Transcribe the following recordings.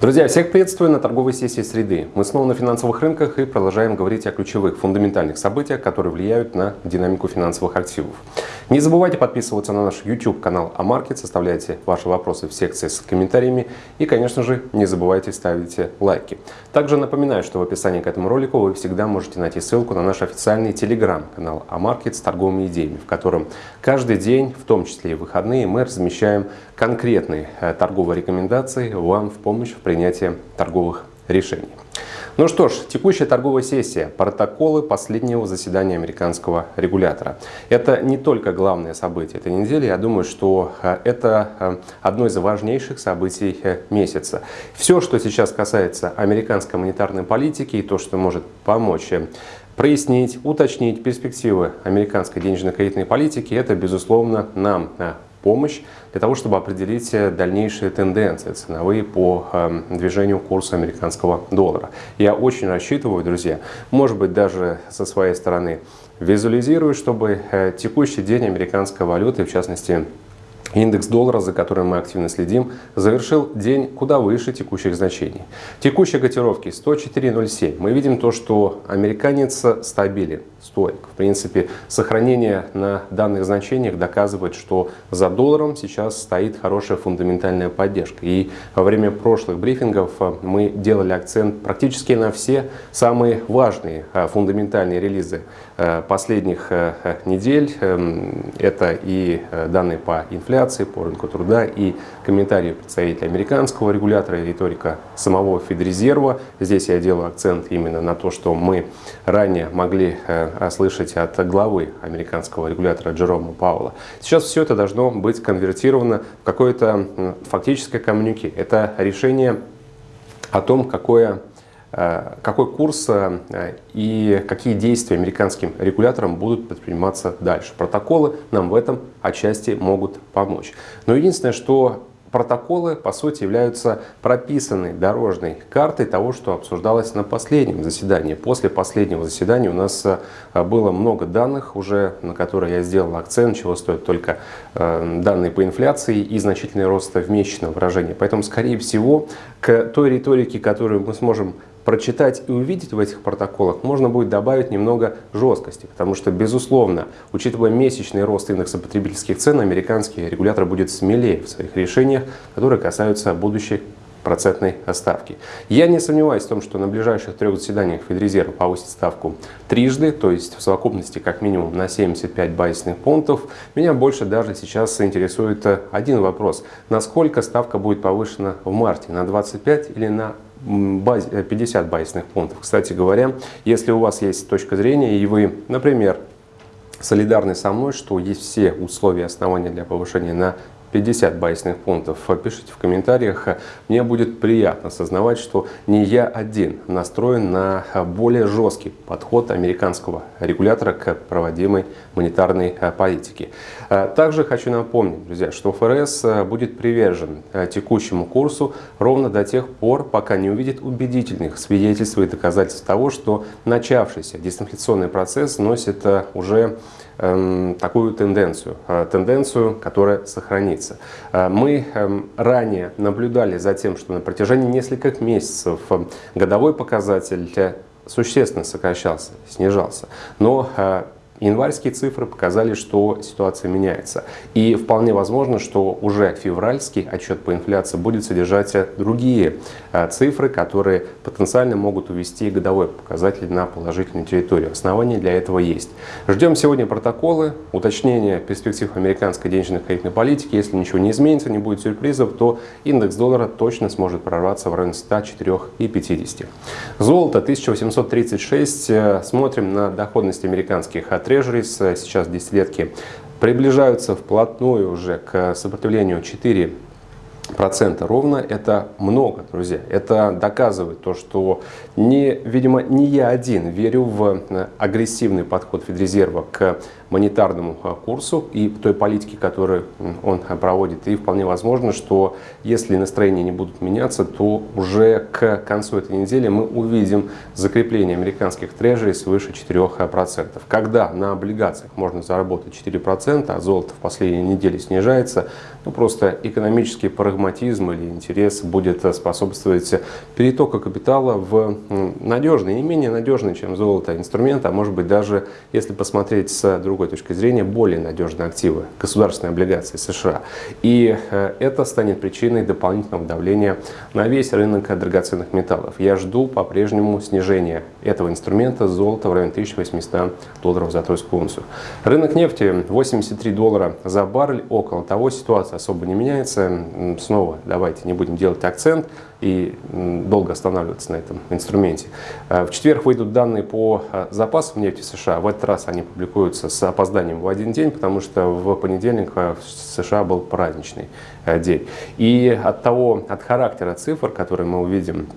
Друзья, всех приветствую на торговой сессии среды. Мы снова на финансовых рынках и продолжаем говорить о ключевых фундаментальных событиях, которые влияют на динамику финансовых активов. Не забывайте подписываться на наш YouTube канал Амаркет, оставляйте ваши вопросы в секции с комментариями и, конечно же, не забывайте ставить лайки. Также напоминаю, что в описании к этому ролику вы всегда можете найти ссылку на наш официальный телеграм-канал Амаркет с торговыми идеями, в котором каждый день, в том числе и выходные, мы размещаем конкретные э, торговые рекомендации вам в помощь в принятия торговых решений. Ну что ж, текущая торговая сессия, протоколы последнего заседания американского регулятора. Это не только главное событие этой недели, я думаю, что э, это э, одно из важнейших событий э, месяца. Все, что сейчас касается американской монетарной политики и то, что может помочь прояснить, уточнить перспективы американской денежно-кредитной политики, это, безусловно, нам помощь для того, чтобы определить э, дальнейшие тенденции ценовые по эм, движению курса американского доллара. Я очень рассчитываю, друзья, может быть даже со своей стороны визуализирую, чтобы э, текущий день американской валюты, в частности Индекс доллара, за которым мы активно следим, завершил день куда выше текущих значений. Текущие котировки 104.07. Мы видим то, что американец стабилен, стоек. В принципе, сохранение на данных значениях доказывает, что за долларом сейчас стоит хорошая фундаментальная поддержка. И во время прошлых брифингов э, мы делали акцент практически на все самые важные э, фундаментальные релизы э, последних недель. Эм, это и данные по инфляции, по рынку труда и комментарии представителей американского регулятора и риторика самого Федрезерва. Здесь я делаю акцент именно на то, что мы ранее могли слышать от главы американского регулятора Джерома Паула. Сейчас все это должно быть конвертировано в какое-то фактическое коммюнике. Это решение о том, какое Э, какой курс э, и какие действия американским регуляторам будут предприниматься дальше. Протоколы нам в этом отчасти могут помочь. Но единственное, что протоколы, по сути, являются прописанной дорожной картой того, что обсуждалось на последнем заседании. После последнего заседания у нас э, было много данных уже, на которые я сделал акцент, чего стоят только данные по инфляции и значительный рост в месячном выражении. Поэтому, скорее всего, к той риторике, которую мы сможем прочитать и увидеть в этих протоколах, можно будет добавить немного жесткости, потому что, безусловно, учитывая месячный рост индекса потребительских цен, американский регулятор будет смелее в своих решениях, которые касаются будущей процентной ставки. Я не сомневаюсь в том, что на ближайших трех заседаниях Федрезерв повысит ставку трижды, то есть в совокупности как минимум на 75 базисных пунктов. Меня больше даже сейчас интересует один вопрос. Насколько ставка будет повышена в марте? На 25 или на 50 э, базисных пунктов. Кстати говоря, если у вас есть точка зрения и вы, например, солидарны со мной, что есть все условия основания для повышения на 50 базисных пунктов, пишите в комментариях. Мне будет приятно осознавать, что не я один настроен на более жесткий подход американского регулятора к проводимой монетарной политике. Также хочу напомнить, друзья, что ФРС будет привержен текущему курсу ровно до тех пор, пока не увидит убедительных свидетельств и доказательств того, что начавшийся дистанционный процесс носит уже такую тенденцию, э, тенденцию, которая сохранится. Э, мы эм, ранее наблюдали за тем, что на протяжении нескольких месяцев э, годовой показатель существенно сокращался, снижался. Но Январские цифры показали, что ситуация меняется. И вполне возможно, что уже февральский отчет по инфляции будет содержать другие э, цифры, которые потенциально могут увести годовой показатель на положительную территорию. Основания для этого есть. Ждем сегодня протоколы, уточнения перспектив американской денежной кредитной политики. Если ничего не изменится, не будет сюрпризов, то индекс доллара точно сможет прорваться в районе 104,50. Золото 1836. Э, смотрим на доходность американских трежерис, сейчас десятилетки, приближаются вплотную уже к сопротивлению 4 процента ровно, это много, друзья. Это доказывает то, что, не, видимо, не я один верю в э, агрессивный подход Федрезерва к монетарному э, курсу и той политике, которую он проводит. И вполне возможно, что если настроения не будут меняться, то уже к концу этой недели мы увидим закрепление американских трежерей свыше 4%. Когда на облигациях можно заработать 4%, а золото в последние недели снижается, ну просто экономический порыв прагматизм или интерес будет способствовать перетоку капитала в надежный, не менее надежный, чем золото инструмент, а может быть даже, если посмотреть с другой точки зрения, более надежные активы, государственные облигации США. И э, это станет причиной дополнительного давления на весь рынок драгоценных металлов. Я жду по-прежнему снижения этого инструмента золота в районе 1800 долларов за тройскую унцию. Рынок нефти 83 доллара за баррель, около того ситуация особо не меняется. Снова давайте не будем делать акцент и долго останавливаться на этом инструменте. Э, в четверг выйдут данные по э, запасам нефти США. В этот раз они публикуются с опозданием в один день, потому что в понедельник э, в США был праздничный день. И от того, от характера цифр, которые мы увидим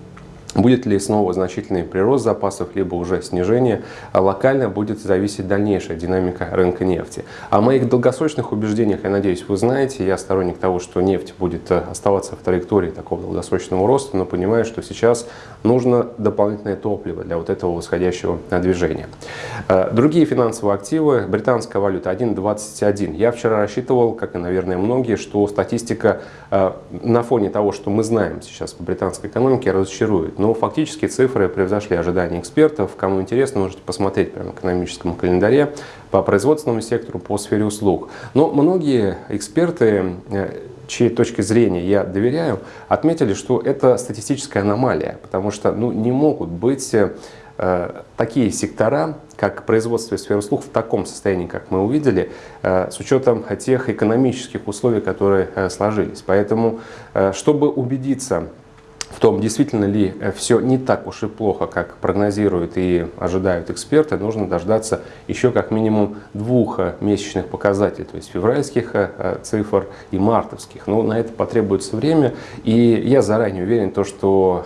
Будет ли снова значительный прирост запасов, либо уже снижение, а локально будет зависеть дальнейшая динамика рынка нефти. О моих долгосрочных убеждениях, я надеюсь, вы знаете. Я сторонник того, что нефть будет э, оставаться в траектории такого долгосрочного роста, но понимаю, что сейчас нужно дополнительное топливо для вот этого восходящего движения. Э, другие финансовые активы, британская валюта 1.21. Я вчера рассчитывал, как и, наверное, многие, что статистика э, на фоне того, что мы знаем сейчас по британской экономике, разочарует. Но фактически цифры превзошли ожидания экспертов. Кому интересно, можете посмотреть прямо в экономическом календаре по производственному сектору, по сфере услуг. Но многие эксперты э, чьей точки зрения я доверяю, отметили, что это статистическая аномалия, потому что ну, не могут быть э, такие сектора, как производство и сфера услуг в таком состоянии, как мы увидели, э, с учетом тех экономических условий, которые э, сложились. Поэтому, э, чтобы убедиться том, действительно ли э, все не так уж и плохо, как прогнозируют и ожидают эксперты, нужно дождаться еще как минимум двух э, месячных показателей, то есть февральских э, цифр и мартовских. Но на это потребуется время, и я заранее уверен, то, что,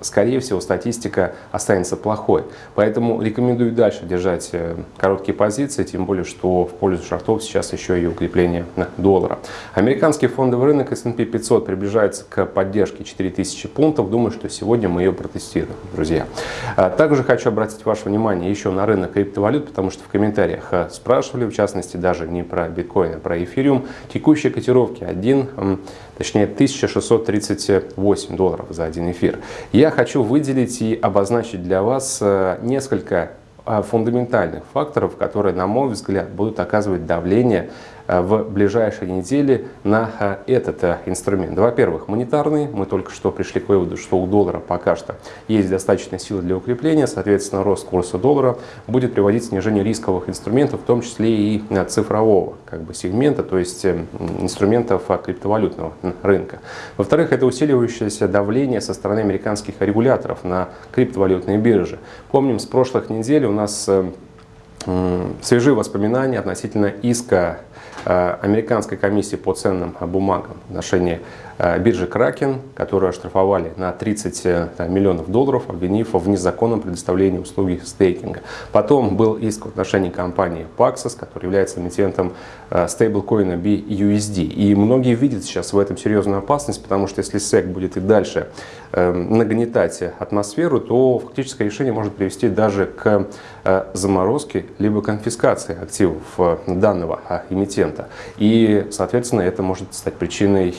скорее всего, статистика останется плохой. Поэтому рекомендую дальше держать короткие позиции, тем более, что в пользу шортов сейчас еще и укрепление доллара. Американский фондовый рынок S&P 500 приближается к поддержке 4000 пунктов пунктов. Думаю, что сегодня мы ее протестируем, друзья. А, также хочу обратить ваше внимание еще на рынок криптовалют, потому что в комментариях а, спрашивали, в частности, даже не про биткоин, а про эфириум. Текущие котировки 1, точнее 1638 долларов за один эфир. Я хочу выделить и обозначить для вас а, несколько фундаментальных факторов, которые, на мой взгляд, будут оказывать давление в ближайшие недели на э, этот э, инструмент. Во-первых, монетарный. Мы только что пришли к выводу, что у доллара пока что есть достаточно силы для укрепления. Соответственно, рост курса доллара будет приводить к снижению рисковых инструментов, в том числе и цифрового как бы, сегмента, то есть инструментов криптовалютного рынка. Во-вторых, это усиливающееся давление со стороны американских регуляторов на криптовалютные биржи. Помним, с прошлых недель у нас свежие воспоминания относительно иска Э, американской комиссии по ценным бумагам в отношении Э, биржи Кракен, которую оштрафовали на 30 э, миллионов долларов, обвинив в незаконном предоставлении услуги стейкинга. Потом был иск в отношении компании Paxos, которая является эмитентом э, стейблкоина BUSD. И многие видят сейчас в этом серьезную опасность, потому что если SEC будет и дальше нагнетать атмосферу, то фактическое решение может привести даже к заморозке либо конфискации активов данного эмитента. И, соответственно, это может стать причиной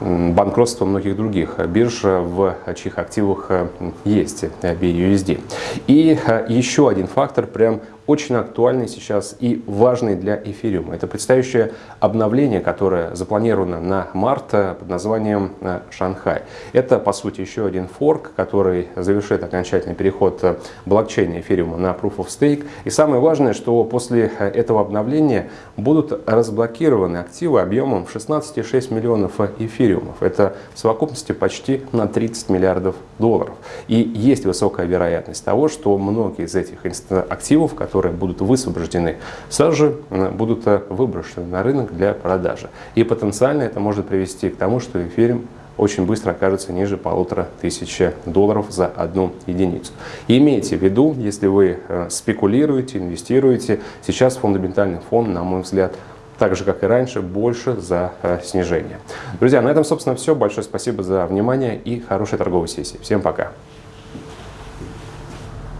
банкротства многих других бирж, в чьих активах э, есть BUSD. И э, еще один фактор, прям очень актуальный сейчас и важный для эфириума. Это предстоящее обновление, которое запланировано на март э, под названием э, Шанхай. Это, по сути, еще один форк, который завершит окончательный переход э, блокчейна эфириума на Proof of Stake. И самое важное, что после этого обновления будут разблокированы активы объемом в 16,6 миллионов эфириумов. Это в совокупности почти на 30 миллиардов долларов. И есть высокая вероятность того, что многие из этих активов, которые которые будут высвобождены, сразу же э, будут э, выброшены на рынок для продажи. И потенциально это может привести к тому, что эфириум очень быстро окажется ниже полутора тысяч долларов за одну единицу. Имейте в виду, если вы э, спекулируете, инвестируете, сейчас фундаментальный фон, на мой взгляд, так же, как и раньше, больше за снижение. Друзья, на этом, собственно, все. Большое спасибо за внимание и хорошей торговой сессии. Всем пока!